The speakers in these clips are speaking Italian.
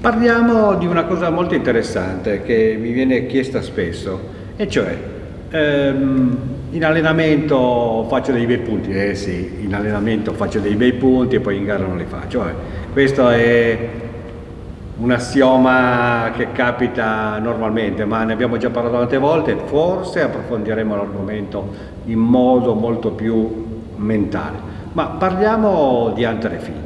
Parliamo di una cosa molto interessante che mi viene chiesta spesso, e cioè ehm, in allenamento faccio dei bei punti, eh sì, in allenamento faccio dei bei punti e poi in gara non li faccio. Eh. Questo è un assioma che capita normalmente, ma ne abbiamo già parlato tante volte, forse approfondiremo l'argomento in modo molto più mentale. Ma parliamo di Hunter e Field.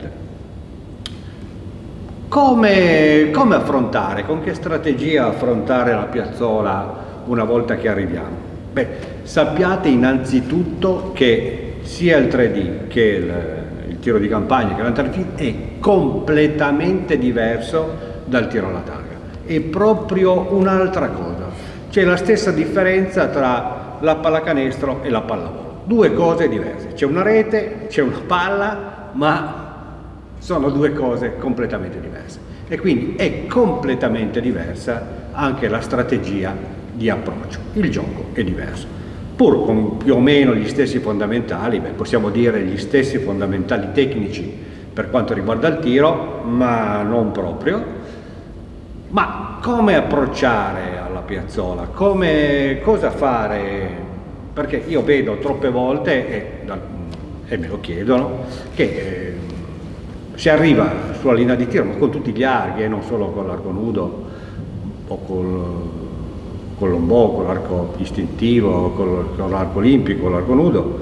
Come, come affrontare, con che strategia affrontare la piazzola una volta che arriviamo? Beh, sappiate innanzitutto che sia il 3D che il, il tiro di campagna che l'Antarfit è completamente diverso dal tiro alla targa. È proprio un'altra cosa. C'è la stessa differenza tra la pallacanestro e la pallavolo. Due cose diverse. C'è una rete, c'è una palla, ma sono due cose completamente diverse. E quindi è completamente diversa anche la strategia di approccio. Il gioco è diverso. Pur con più o meno gli stessi fondamentali, beh, possiamo dire gli stessi fondamentali tecnici per quanto riguarda il tiro, ma non proprio. Ma come approcciare alla piazzola? Come, cosa fare? Perché io vedo troppe volte, e, e me lo chiedono, che eh, si arriva sulla linea di tiro, ma con tutti gli archi, e eh, non solo con l'arco nudo o col con l'ombò, con l'arco istintivo, con l'arco olimpico, l'arco nudo,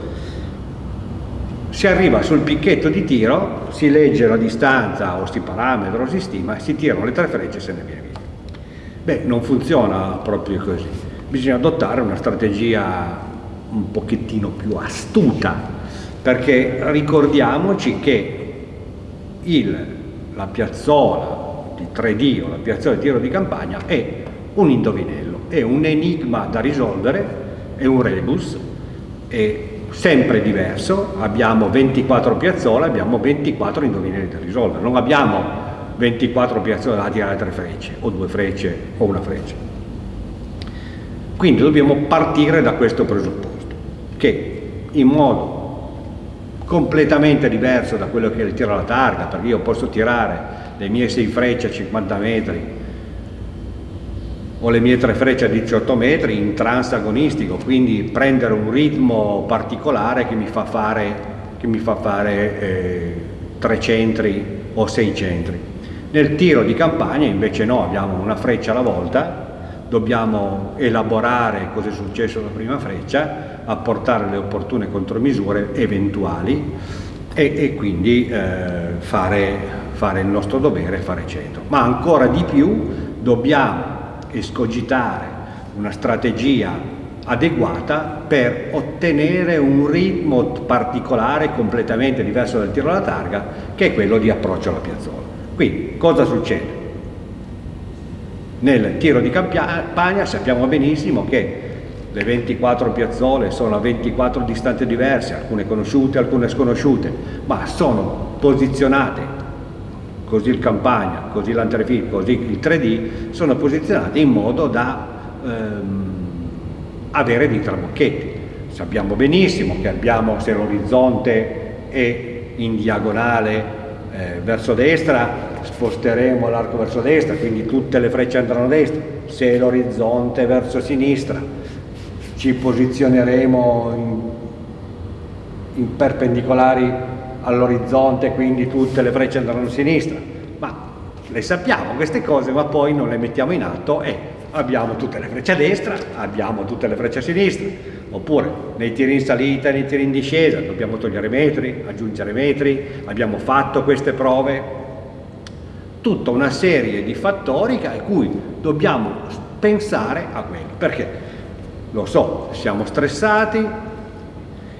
si arriva sul picchetto di tiro, si legge la distanza o si parametra o si stima, si tirano le tre frecce e se ne viene via. Beh, non funziona proprio così, bisogna adottare una strategia un pochettino più astuta, perché ricordiamoci che il, la piazzola di 3D o la piazzola di tiro di campagna è un indovinello è un enigma da risolvere, è un rebus, è sempre diverso, abbiamo 24 piazzole, abbiamo 24 indovinelli da risolvere, non abbiamo 24 piazzole da tirare tre frecce, o due frecce, o una freccia. Quindi dobbiamo partire da questo presupposto, che in modo completamente diverso da quello che tiro alla targa, perché io posso tirare le mie 6 frecce a 50 metri ho le mie tre frecce a 18 metri in transagonistico, quindi prendere un ritmo particolare che mi fa fare, mi fa fare eh, tre centri o sei centri. Nel tiro di campagna invece no, abbiamo una freccia alla volta, dobbiamo elaborare cosa è successo alla prima freccia, apportare le opportune contromisure eventuali e, e quindi eh, fare, fare il nostro dovere e fare centro. Ma ancora di più dobbiamo escogitare una strategia adeguata per ottenere un ritmo particolare completamente diverso dal tiro alla targa che è quello di approccio alla piazzola. Quindi cosa succede? Nel tiro di campagna sappiamo benissimo che le 24 piazzole sono a 24 distanze diverse, alcune conosciute, alcune sconosciute, ma sono posizionate così il Campagna, così l'Antrefil, così il 3D, sono posizionati in modo da ehm, avere dei trabocchetti. Sappiamo benissimo che abbiamo, se l'orizzonte è in diagonale eh, verso destra, sposteremo l'arco verso destra, quindi tutte le frecce andranno a destra. Se l'orizzonte è verso sinistra, ci posizioneremo in, in perpendicolari all'orizzonte, quindi tutte le frecce andranno a sinistra. Ma le sappiamo queste cose, ma poi non le mettiamo in atto e abbiamo tutte le frecce a destra, abbiamo tutte le frecce a sinistra. Oppure nei tiri in salita, nei tiri in discesa, dobbiamo togliere metri, aggiungere metri, abbiamo fatto queste prove. Tutta una serie di fattori a cui dobbiamo pensare a quelli. Perché? Lo so, siamo stressati,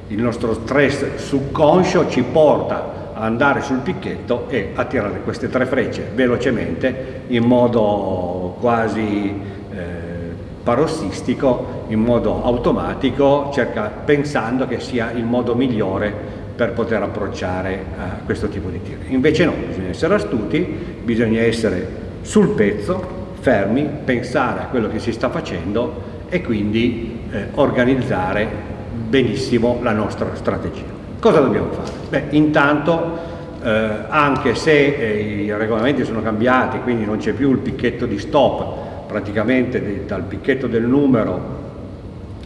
il nostro stress subconscio ci porta ad andare sul picchetto e a tirare queste tre frecce velocemente in modo quasi eh, parossistico, in modo automatico, cerca, pensando che sia il modo migliore per poter approcciare a questo tipo di tiro. Invece no, bisogna essere astuti, bisogna essere sul pezzo, fermi, pensare a quello che si sta facendo e quindi eh, organizzare benissimo la nostra strategia. Cosa dobbiamo fare? Beh, intanto eh, anche se eh, i regolamenti sono cambiati, quindi non c'è più il picchetto di stop, praticamente dal picchetto del numero,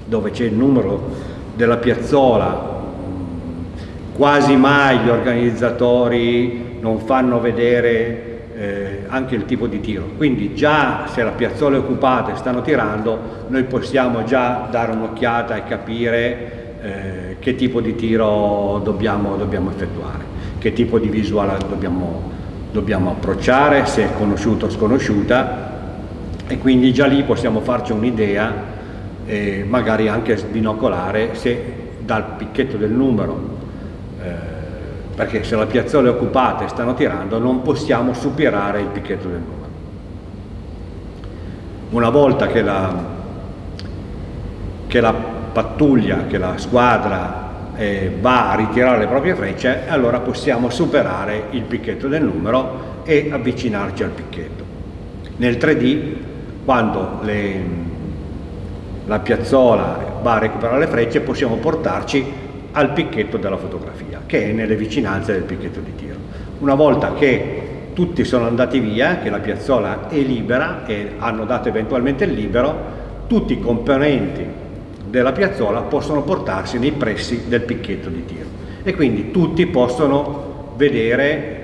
dove c'è il numero della piazzola, quasi mai gli organizzatori non fanno vedere eh, anche il tipo di tiro. Quindi già se la piazzola è occupata e stanno tirando, noi possiamo già dare un'occhiata e capire eh, che tipo di tiro dobbiamo, dobbiamo, effettuare, che tipo di visuale dobbiamo, dobbiamo approcciare, se è conosciuta o sconosciuta e quindi già lì possiamo farci un'idea e magari anche sbinocolare se dal picchetto del numero perché se la piazzola è occupata e stanno tirando non possiamo superare il picchetto del numero. Una volta che la, che la pattuglia, che la squadra eh, va a ritirare le proprie frecce, allora possiamo superare il picchetto del numero e avvicinarci al picchetto. Nel 3D, quando le, la piazzola va a recuperare le frecce, possiamo portarci al picchetto della fotografia, che è nelle vicinanze del picchetto di tiro. Una volta che tutti sono andati via, che la piazzola è libera e hanno dato eventualmente il libero, tutti i componenti della piazzola possono portarsi nei pressi del picchetto di tiro e quindi tutti possono vedere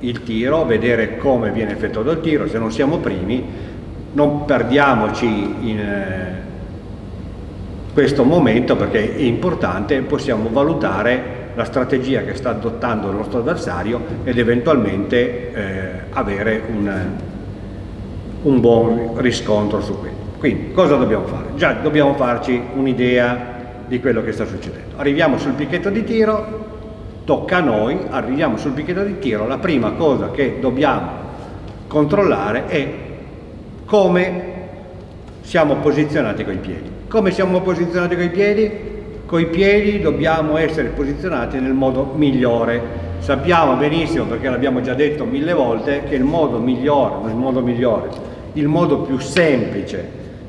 il tiro, vedere come viene effettuato il tiro, se non siamo primi non perdiamoci in, eh, questo momento perché è importante, possiamo valutare la strategia che sta adottando il nostro avversario ed eventualmente eh, avere un, un buon riscontro su questo. Quindi cosa dobbiamo fare? Già dobbiamo farci un'idea di quello che sta succedendo. Arriviamo sul picchetto di tiro, tocca a noi, arriviamo sul picchetto di tiro, la prima cosa che dobbiamo controllare è come siamo posizionati con i piedi. Come siamo posizionati con i piedi? Con i piedi dobbiamo essere posizionati nel modo migliore. Sappiamo benissimo, perché l'abbiamo già detto mille volte, che il modo migliore, il modo migliore, il modo più semplice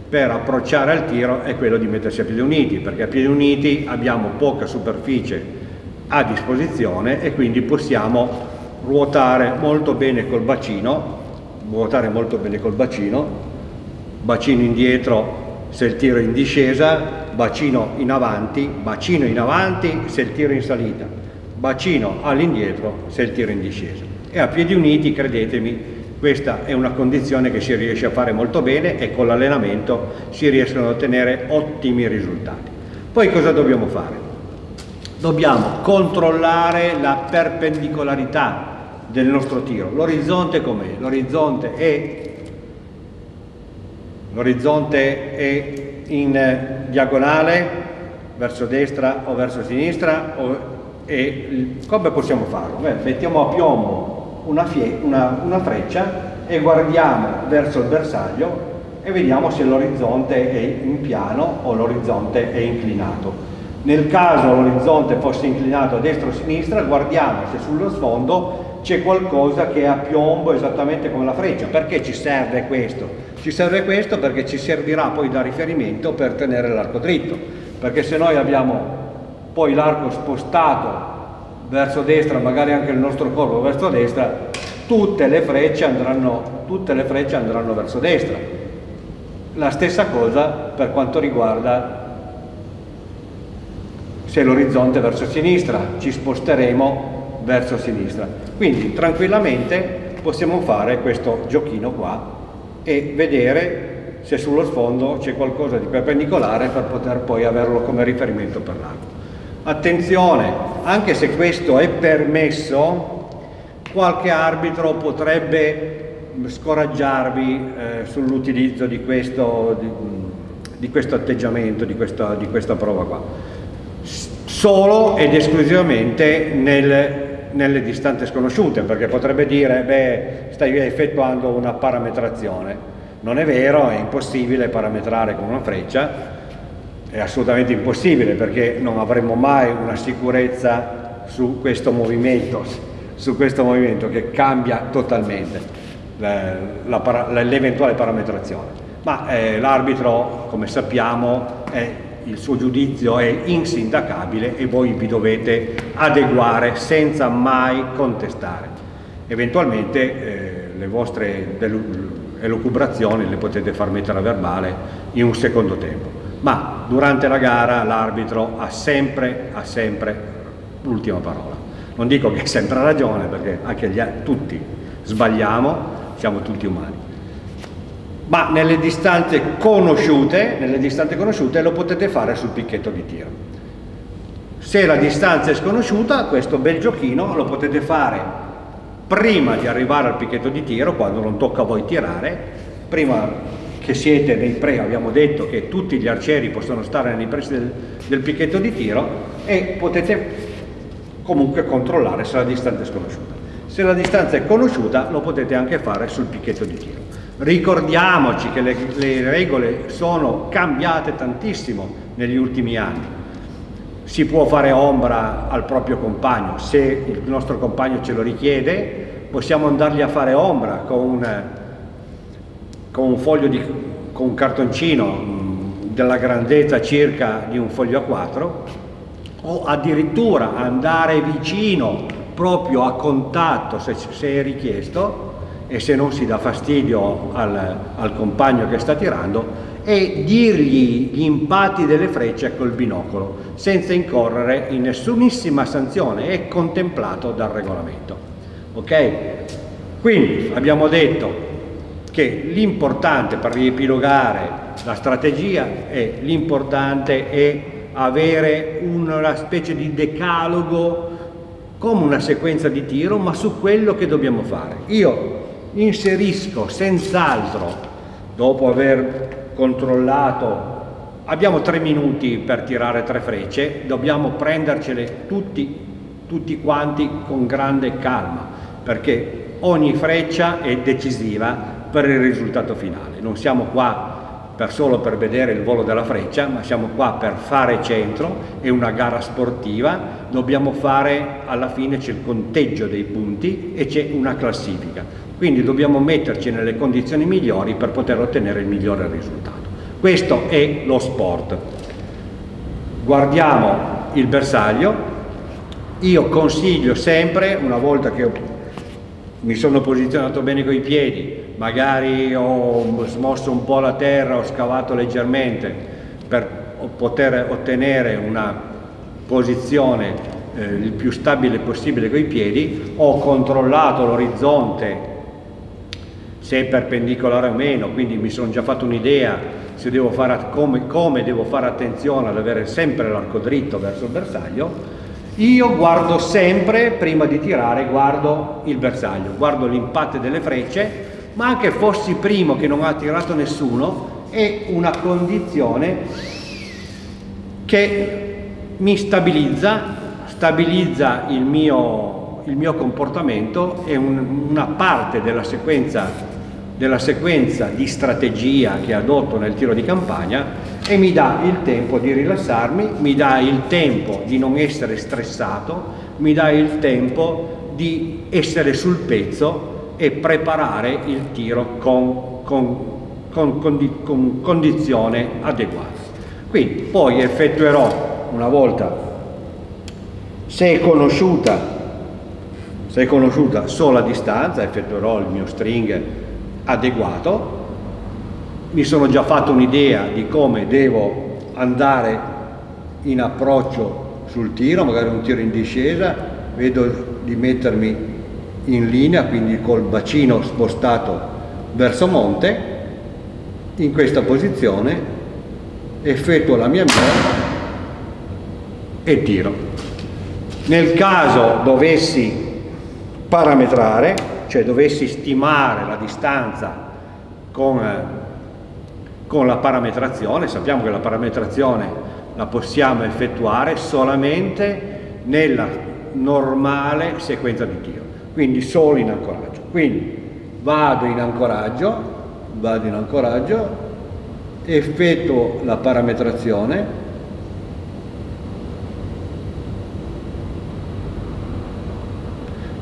per approcciare al tiro è quello di mettersi a piedi uniti, perché a piedi uniti abbiamo poca superficie a disposizione e quindi possiamo ruotare molto bene col bacino, ruotare molto bene col bacino, bacino indietro se il tiro è in discesa, bacino in avanti, bacino in avanti se il tiro è in salita, bacino all'indietro se il tiro è in discesa. E a piedi uniti, credetemi, questa è una condizione che si riesce a fare molto bene e con l'allenamento si riescono ad ottenere ottimi risultati. Poi cosa dobbiamo fare? Dobbiamo controllare la perpendicolarità del nostro tiro. L'orizzonte com'è? L'orizzonte è l'orizzonte è in diagonale verso destra o verso sinistra o, e come possiamo farlo? Beh, mettiamo a piombo una, una, una freccia e guardiamo verso il bersaglio e vediamo se l'orizzonte è in piano o l'orizzonte è inclinato. Nel caso l'orizzonte fosse inclinato a destra o a sinistra, guardiamo se sullo sfondo c'è qualcosa che è a piombo esattamente come la freccia. Perché ci serve questo? Ci serve questo perché ci servirà poi da riferimento per tenere l'arco dritto, perché se noi abbiamo poi l'arco spostato verso destra, magari anche il nostro corpo verso destra, tutte le frecce andranno, tutte le frecce andranno verso destra. La stessa cosa per quanto riguarda se l'orizzonte è verso sinistra, ci sposteremo verso sinistra. Quindi tranquillamente possiamo fare questo giochino qua e vedere se sullo sfondo c'è qualcosa di perpendicolare per poter poi averlo come riferimento per l'arco. Attenzione, anche se questo è permesso, qualche arbitro potrebbe scoraggiarvi eh, sull'utilizzo di di, di questo, atteggiamento, di questa, di questa prova qua. Solo ed esclusivamente nel nelle distanze sconosciute, perché potrebbe dire, beh, stai effettuando una parametrazione. Non è vero, è impossibile parametrare con una freccia, è assolutamente impossibile perché non avremo mai una sicurezza su questo movimento, su questo movimento che cambia totalmente l'eventuale parametrazione. Ma eh, l'arbitro, come sappiamo, è il suo giudizio è insindacabile e voi vi dovete adeguare senza mai contestare. Eventualmente eh, le vostre elucubrazioni le potete far mettere a verbale in un secondo tempo, ma durante la gara l'arbitro ha sempre, ha sempre l'ultima parola. Non dico che ha sempre ragione perché anche gli, tutti sbagliamo, siamo tutti umani ma nelle distanze conosciute, nelle distanze conosciute lo potete fare sul picchetto di tiro. Se la distanza è sconosciuta, questo bel giochino lo potete fare prima di arrivare al picchetto di tiro, quando non tocca a voi tirare, prima che siete nei pre, abbiamo detto che tutti gli arcieri possono stare nei pressi del, del picchetto di tiro e potete comunque controllare se la distanza è sconosciuta. Se la distanza è conosciuta lo potete anche fare sul picchetto di tiro. Ricordiamoci che le, le regole sono cambiate tantissimo negli ultimi anni. Si può fare ombra al proprio compagno, se il nostro compagno ce lo richiede, possiamo andargli a fare ombra con un, con un foglio di, con un cartoncino mm, della grandezza circa di un foglio A4 o addirittura andare vicino proprio a contatto se, se è richiesto e se non si dà fastidio al, al compagno che sta tirando e dirgli gli impatti delle frecce col binocolo senza incorrere in nessunissima sanzione è contemplato dal regolamento. Ok? Quindi abbiamo detto che l'importante per riepilogare la strategia è l'importante è avere una specie di decalogo come una sequenza di tiro ma su quello che dobbiamo fare. Io inserisco senz'altro, dopo aver controllato, abbiamo tre minuti per tirare tre frecce, dobbiamo prendercele tutti, tutti quanti con grande calma, perché ogni freccia è decisiva per il risultato finale. Non siamo qua per solo per vedere il volo della freccia, ma siamo qua per fare centro, è una gara sportiva, dobbiamo fare, alla fine c'è il conteggio dei punti e c'è una classifica quindi dobbiamo metterci nelle condizioni migliori per poter ottenere il migliore risultato. Questo è lo sport. Guardiamo il bersaglio, io consiglio sempre, una volta che mi sono posizionato bene con i piedi, magari ho smosso un po' la terra, ho scavato leggermente per poter ottenere una posizione eh, il più stabile possibile con i piedi, ho controllato l'orizzonte se è perpendicolare o meno, quindi mi sono già fatto un'idea come, come devo fare attenzione ad avere sempre l'arco dritto verso il bersaglio, io guardo sempre, prima di tirare, guardo il bersaglio, guardo l'impatto delle frecce, ma anche fossi primo che non ha tirato nessuno, è una condizione che mi stabilizza, stabilizza il mio, il mio comportamento e un, una parte della sequenza della sequenza di strategia che adotto nel tiro di campagna e mi dà il tempo di rilassarmi, mi dà il tempo di non essere stressato, mi dà il tempo di essere sul pezzo e preparare il tiro con, con, con, con condizione adeguata. Quindi poi effettuerò una volta, se è conosciuta, se è conosciuta solo a distanza, effettuerò il mio string adeguato, mi sono già fatto un'idea di come devo andare in approccio sul tiro, magari un tiro in discesa, vedo di mettermi in linea, quindi col bacino spostato verso monte, in questa posizione effettuo la mia mira e tiro. Nel caso dovessi parametrare, cioè dovessi stimare la distanza con, con la parametrazione, sappiamo che la parametrazione la possiamo effettuare solamente nella normale sequenza di tiro, quindi solo in ancoraggio. Quindi vado in ancoraggio, vado in ancoraggio, effettuo la parametrazione,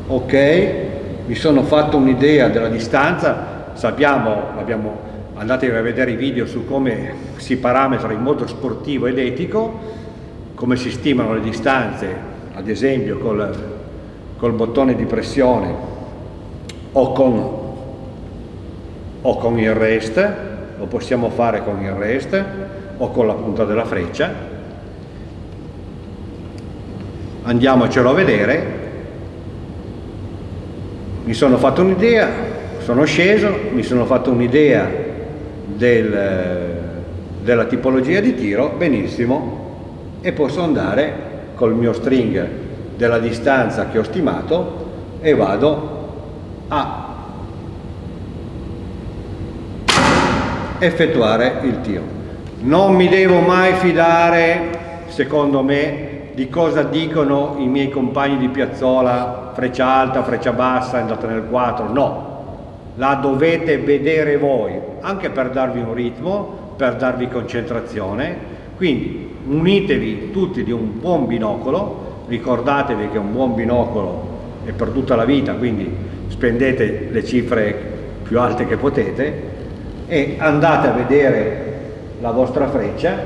ok, mi sono fatto un'idea della distanza, sappiamo, abbiamo andatevi a vedere i video su come si parametra in modo sportivo ed etico, come si stimano le distanze, ad esempio col, col bottone di pressione o con, o con il rest, lo possiamo fare con il rest o con la punta della freccia. Andiamocelo a vedere. Mi sono fatto un'idea, sono sceso, mi sono fatto un'idea del, della tipologia di tiro, benissimo, e posso andare col mio string della distanza che ho stimato e vado a effettuare il tiro. Non mi devo mai fidare, secondo me, di cosa dicono i miei compagni di piazzola, freccia alta, freccia bassa, andata nel 4, no. La dovete vedere voi, anche per darvi un ritmo, per darvi concentrazione. Quindi unitevi tutti di un buon binocolo, ricordatevi che un buon binocolo è per tutta la vita, quindi spendete le cifre più alte che potete e andate a vedere la vostra freccia,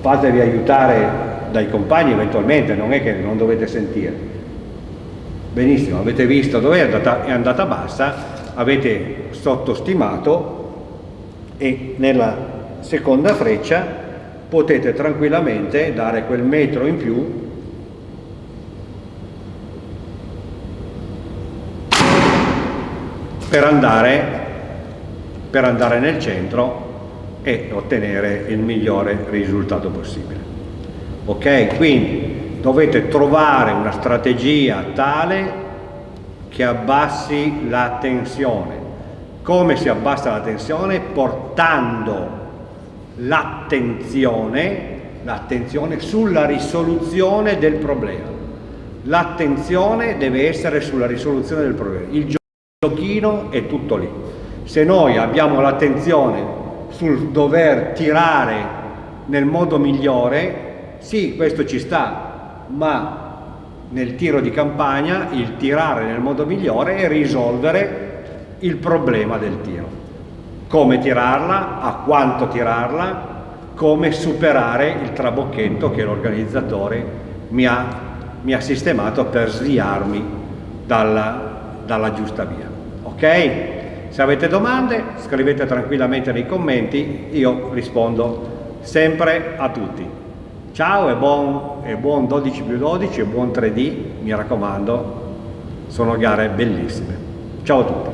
fatevi aiutare dai compagni eventualmente, non è che non dovete sentire. Benissimo, avete visto dove è andata, è andata bassa, avete sottostimato e nella seconda freccia potete tranquillamente dare quel metro in più per andare, per andare nel centro e ottenere il migliore risultato possibile. Ok? Quindi dovete trovare una strategia tale che abbassi la tensione. Come si abbassa la tensione? Portando l'attenzione l'attenzione sulla risoluzione del problema. L'attenzione deve essere sulla risoluzione del problema. Il giochino è tutto lì. Se noi abbiamo l'attenzione sul dover tirare nel modo migliore, sì, questo ci sta, ma nel tiro di campagna il tirare nel modo migliore è risolvere il problema del tiro. Come tirarla, a quanto tirarla, come superare il trabocchetto che l'organizzatore mi mi ha sistemato per sviarmi dalla, dalla giusta via ok? Se avete domande scrivete tranquillamente nei commenti, io rispondo sempre a tutti. Ciao e buon, e buon 12 più 12 e buon 3D, mi raccomando, sono gare bellissime. Ciao a tutti.